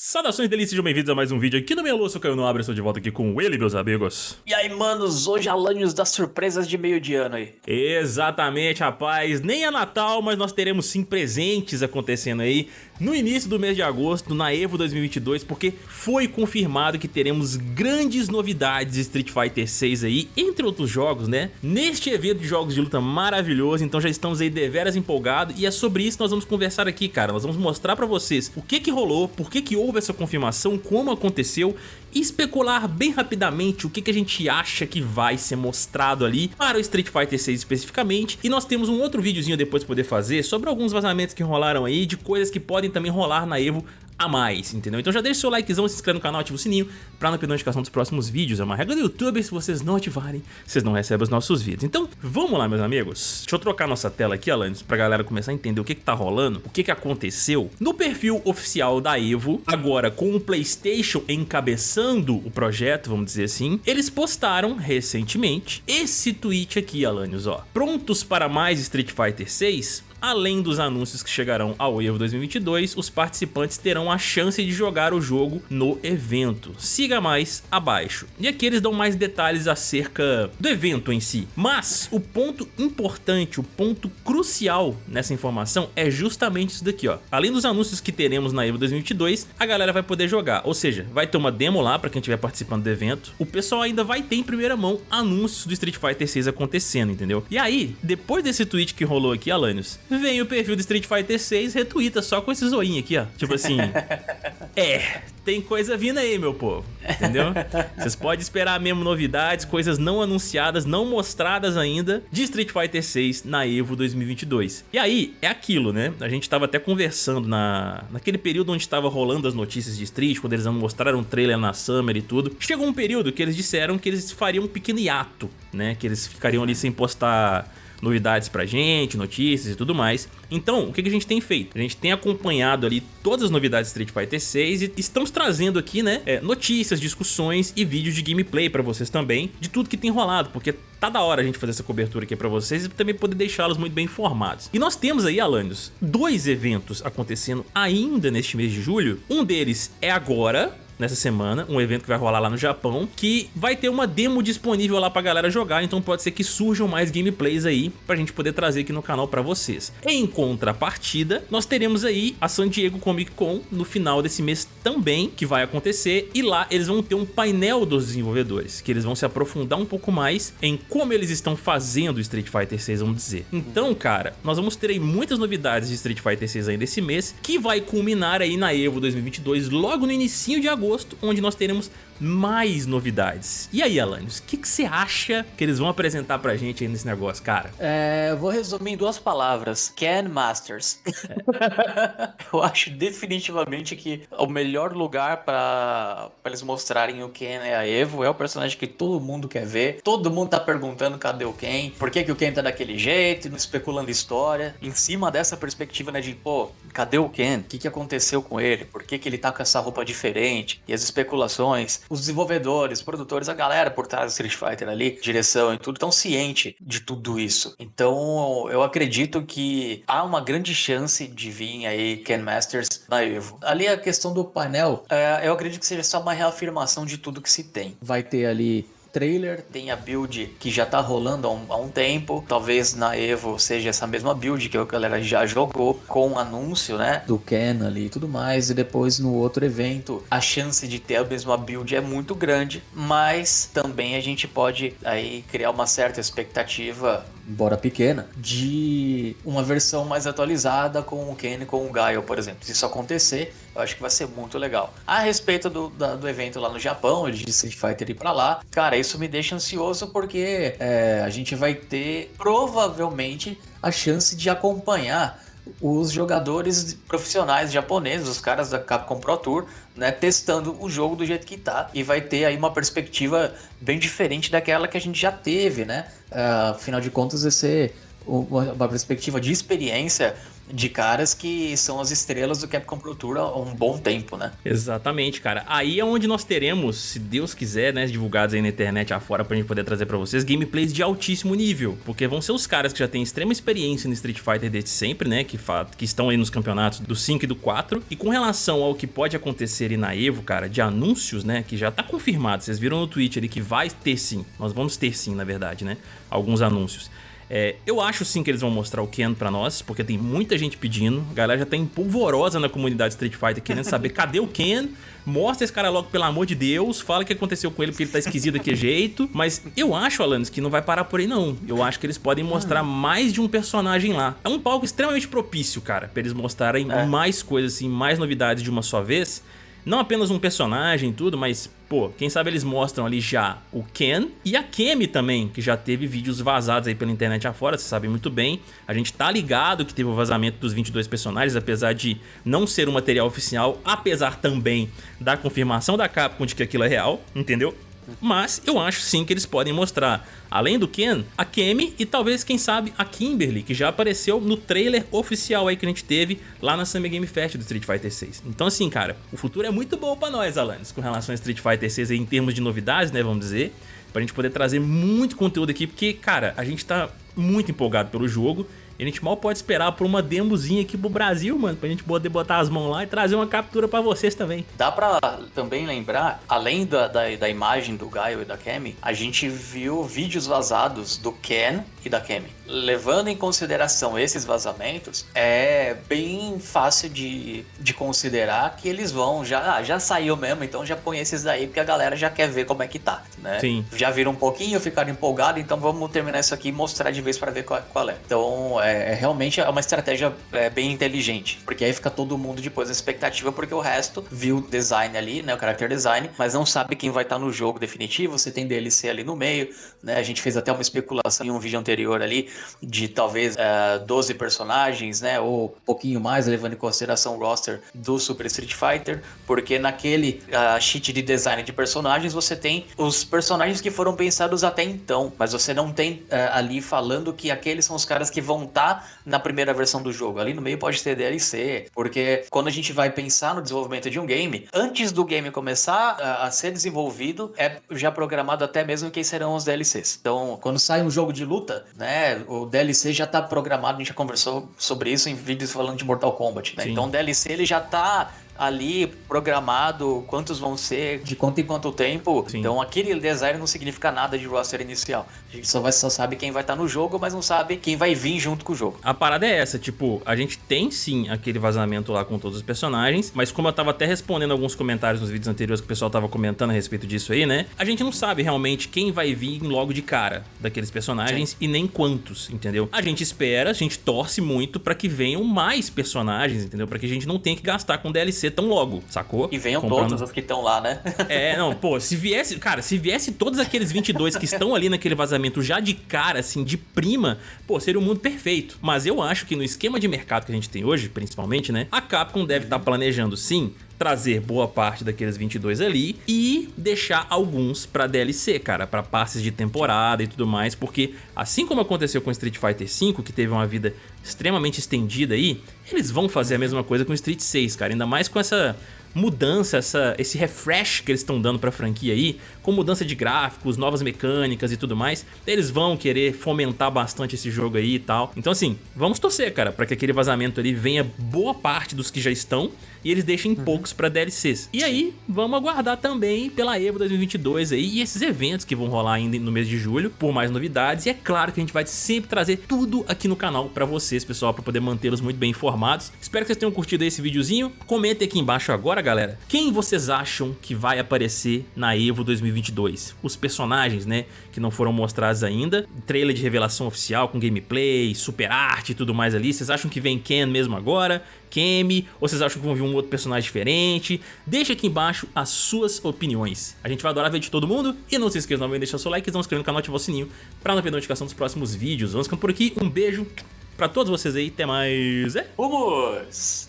Saudações delícias, sejam bem-vindos a mais um vídeo aqui no meu sou Caio Nobre, estou de volta aqui com ele, meus amigos. E aí, manos, hoje Alanios das surpresas de meio de ano aí. Exatamente, rapaz, nem é Natal, mas nós teremos sim presentes acontecendo aí no início do mês de agosto, na EVO 2022, porque foi confirmado que teremos grandes novidades de Street Fighter 6 aí, entre outros jogos, né? Neste evento de jogos de luta maravilhoso, então já estamos aí deveras empolgados e é sobre isso que nós vamos conversar aqui, cara. Nós vamos mostrar pra vocês o que que rolou, por que que houve essa confirmação, como aconteceu especular bem rapidamente o que, que a gente acha que vai ser mostrado ali para o Street Fighter 6 especificamente. E nós temos um outro videozinho depois poder fazer sobre alguns vazamentos que rolaram aí, de coisas que podem também rolar na EVO a mais, entendeu? Então já deixa o seu likezão, se inscreve no canal, ativa o sininho pra não perder notificação dos próximos vídeos. É uma regra do YouTube, se vocês não ativarem, vocês não recebem os nossos vídeos. Então, vamos lá, meus amigos. Deixa eu trocar nossa tela aqui, Alanis, pra galera começar a entender o que que tá rolando, o que que aconteceu. No perfil oficial da EVO, agora com o Playstation encabeçando o projeto, vamos dizer assim, eles postaram recentemente esse tweet aqui, Alanios, ó. Prontos para mais Street Fighter 6? Além dos anúncios que chegarão ao EVO 2022, os participantes terão a chance de jogar o jogo no evento. Siga mais abaixo. E aqui eles dão mais detalhes acerca do evento em si. Mas o ponto importante, o ponto crucial nessa informação é justamente isso daqui, ó. Além dos anúncios que teremos na EVO 2022, a galera vai poder jogar. Ou seja, vai ter uma demo lá para quem estiver participando do evento. O pessoal ainda vai ter em primeira mão anúncios do Street Fighter 6 acontecendo, entendeu? E aí, depois desse tweet que rolou aqui, Alanios, vem o perfil do Street Fighter 6 retuita só com esse zoinho aqui, ó. Tipo assim, é, tem coisa vindo aí, meu povo, entendeu? Vocês podem esperar mesmo novidades, coisas não anunciadas, não mostradas ainda de Street Fighter 6 na EVO 2022. E aí, é aquilo, né? A gente tava até conversando na, naquele período onde tava rolando as notícias de Street, quando eles mostraram o trailer na Summer e tudo. Chegou um período que eles disseram que eles fariam um pequeno hiato, né? Que eles ficariam ali sem postar novidades pra gente, notícias e tudo mais. Então, o que, a gente tem feito? A gente tem acompanhado ali todas as novidades de Street Fighter 6 e estamos trazendo aqui, né, é, notícias, discussões e vídeos de gameplay pra vocês também, de tudo que tem rolado, porque tá da hora a gente fazer essa cobertura aqui pra vocês e também poder deixá-los muito bem informados. E nós temos aí, Alanios, dois eventos acontecendo ainda neste mês de julho. Um deles é agora, nessa semana, um evento que vai rolar lá no Japão, que vai ter uma demo disponível lá pra galera jogar, então pode ser que surjam mais gameplays aí pra gente poder trazer aqui no canal pra vocês. Em contrapartida, nós teremos aí a San Diego Comic Con no final desse mês também, que vai acontecer, e lá eles vão ter um painel dos desenvolvedores, que eles vão se aprofundar um pouco mais em como eles estão fazendo Street Fighter 6, vamos dizer. Então, cara, nós vamos ter aí muitas novidades de Street Fighter 6 ainda esse mês, que vai culminar aí na EVO 2022, logo no início de agosto, agosto, onde nós teremos mais novidades. E aí, Alanios, o que, você acha que eles vão apresentar pra gente aí nesse negócio, cara? É, eu vou resumir em duas palavras. Ken Masters. É. eu acho definitivamente que o melhor lugar pra eles mostrarem o Ken é a Evo. É o personagem que todo mundo quer ver. Todo mundo tá perguntando cadê o Ken. Por que, que o Ken tá daquele jeito, especulando história. Em cima dessa perspectiva, né, de, pô, cadê o Ken? O que, que aconteceu com ele? Por que, que ele tá com essa roupa diferente? E as especulações os desenvolvedores, produtores, a galera por trás do Street Fighter ali, direção e tudo, estão ciente de tudo isso. Então eu acredito que há uma grande chance de vir aí Ken Masters na Evo. Ali a questão do painel, é, eu acredito que seja só uma reafirmação de tudo que se tem. Vai ter ali trailer, tem a build que já tá rolando há um, há um, tempo. Talvez na Evo seja essa mesma build que a galera já jogou com o anúncio, né? Do Ken ali e tudo mais. E depois no outro evento, a chance de ter a mesma build é muito grande. Mas também a gente pode aí criar uma certa expectativa embora pequena, de uma versão mais atualizada com o Ken e com o Gaio, por exemplo. Se isso acontecer, eu acho que vai ser muito legal. A respeito do, da, do evento lá no Japão, de Street Fighter ir pra lá, cara, isso me deixa ansioso porque é, a gente vai ter provavelmente a chance de acompanhar os jogadores profissionais japoneses, os caras da Capcom Pro Tour, né, testando o jogo do jeito que tá e vai ter aí uma perspectiva bem diferente daquela que a gente já teve, né? Uh, afinal de contas, esse uma perspectiva de experiência de caras que são as estrelas do Capcom Pro Tour há um bom tempo, né? Exatamente, cara. Aí é onde nós teremos, se Deus quiser, né, divulgados aí na internet afora pra gente poder trazer pra vocês, gameplays de altíssimo nível. Porque vão ser os caras que já têm extrema experiência no Street Fighter desde sempre, né, que, que estão aí nos campeonatos do 5 e do 4. E com relação ao que pode acontecer aí na EVO, cara, de anúncios, né, que já tá confirmado. Vocês viram no Twitch ali que vai ter sim. Nós vamos ter sim, na verdade, né, alguns anúncios. É, eu acho sim que eles vão mostrar o Ken pra nós, porque tem muita gente pedindo. A galera já tá empolvorosa na comunidade Street Fighter querendo saber cadê o Ken. Mostra esse cara logo, pelo amor de Deus. Fala o que aconteceu com ele, porque ele tá esquisito daquele jeito. Mas eu acho, Alanis, que não vai parar por aí, não. Eu acho que eles podem mostrar mais de um personagem lá. É um palco extremamente propício, cara, pra eles mostrarem é. mais coisas, assim, mais novidades de uma só vez. Não apenas um personagem e tudo, mas, pô, quem sabe eles mostram ali já o Ken e a Kemi também, que já teve vídeos vazados aí pela internet afora, você sabe muito bem. A gente tá ligado que teve o vazamento dos 22 personagens, apesar de não ser um material oficial, apesar também da confirmação da Capcom de que aquilo é real, entendeu? Mas eu acho sim que eles podem mostrar, além do Ken, a Kemi e talvez, quem sabe, a Kimberly, que já apareceu no trailer oficial aí que a gente teve lá na Summer Game Fest do Street Fighter 6. Então assim, cara, o futuro é muito bom pra nós, Alanis, com relação a Street Fighter 6 aí, em termos de novidades, né, vamos dizer, pra gente poder trazer muito conteúdo aqui, porque, cara, a gente tá muito empolgado pelo jogo e a gente mal pode esperar por uma demozinha aqui pro Brasil, mano, pra gente poder botar as mãos lá e trazer uma captura pra vocês também. Dá pra também lembrar, além da, da, da imagem do Gaio e da Kemi, a gente viu vídeos vazados do Ken e da Kemi. Levando em consideração esses vazamentos, é bem fácil de, de considerar que eles vão, já, ah, já saiu mesmo, então já põe esses daí, porque a galera já quer ver como é que tá, né? Sim. Já viram um pouquinho, ficaram empolgados, então vamos terminar isso aqui e mostrar de vez para ver qual, qual, é. Então, é, é, realmente é uma estratégia é, bem inteligente, porque aí fica todo mundo depois na expectativa, porque o resto viu o design ali, né, o character design, mas não sabe quem vai estar tá no jogo definitivo, você tem DLC ali no meio, né? A gente fez até uma especulação em um vídeo anterior ali de talvez é, 12 personagens, né? Ou um pouquinho mais, levando em consideração o roster do Super Street Fighter, porque naquele uh, sheet de design de personagens você tem os personagens que foram pensados até então, mas você não tem uh, ali falando que aqueles são os caras que vão estar tá na primeira versão do jogo. Ali no meio pode ter DLC, porque quando a gente vai pensar no desenvolvimento de um game, antes do game começar a, a ser desenvolvido, é já programado até mesmo quem serão os DLCs. Então, quando sai um jogo de luta, né, o DLC já tá programado, a gente já conversou sobre isso em vídeos falando de Mortal Kombat, né? Então o DLC ele já tá ali programado quantos vão ser, de quanto em quanto tempo. Sim. Então aquele design não significa nada de roster inicial. A gente só, vai, só sabe quem vai estar tá no jogo, mas não sabe quem vai vir junto com o jogo. A parada é essa, tipo, a gente tem sim aquele vazamento lá com todos os personagens, mas como eu tava até respondendo alguns comentários nos vídeos anteriores que o pessoal tava comentando a respeito disso aí, né? A gente não sabe realmente quem vai vir logo de cara daqueles personagens sim. e nem quantos, entendeu? A gente espera, a gente torce muito para que venham mais personagens, entendeu? Para que a gente não tenha que gastar com DLC tão logo, sacou? E venham Comprando... todos os que estão lá, né? é, não, pô, se viesse, cara, se viesse todos aqueles 22 que estão ali naquele vazamento já de cara, assim, de prima, pô, seria o um mundo perfeito. Mas eu acho que no esquema de mercado que a gente tem hoje, principalmente, né, a Capcom deve estar tá planejando, sim, trazer boa parte daqueles 22 ali e deixar alguns pra DLC, cara, pra passes de temporada e tudo mais, porque assim como aconteceu com Street Fighter V, que teve uma vida extremamente estendida aí, eles vão fazer a mesma coisa com Street 6, cara, ainda mais com essa mudança, essa, esse refresh que eles estão dando pra franquia aí, com mudança de gráficos, novas mecânicas e tudo mais, eles vão querer fomentar bastante esse jogo aí e tal. Então assim, vamos torcer, cara, pra que aquele vazamento ali venha boa parte dos que já estão e eles deixem uhum. poucos pra DLCs. E aí, vamos aguardar também pela EVO 2022 aí e esses eventos que vão rolar ainda no mês de julho, por mais novidades. E é claro que a gente vai sempre trazer tudo aqui no canal pra vocês, pessoal, pra poder mantê-los muito bem informados. Espero que vocês tenham curtido esse videozinho. Comentem aqui embaixo agora, galera, quem vocês acham que vai aparecer na EVO 2022? Os personagens, né, que não foram mostrados ainda. Trailer de revelação oficial com gameplay, super arte e tudo mais ali. Vocês acham que vem Ken mesmo agora? Kemi? Ou vocês acham que vão vir um outro personagem diferente? Deixa aqui embaixo as suas opiniões. A gente vai adorar ver de todo mundo. E não se esqueça de deixar seu like e se inscrever no canal e ativar o sininho para não perder a notificação dos próximos vídeos. Vamos ficando por aqui. Um beijo para todos vocês aí. Até mais. É? Vamos!